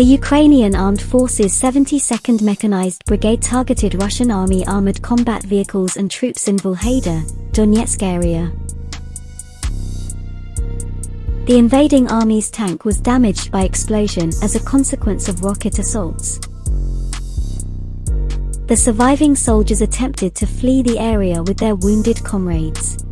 The Ukrainian Armed Forces 72nd Mechanized Brigade targeted Russian Army armored combat vehicles and troops in Vuhledar, Donetsk area. The invading army's tank was damaged by explosion as a consequence of rocket assaults. The surviving soldiers attempted to flee the area with their wounded comrades.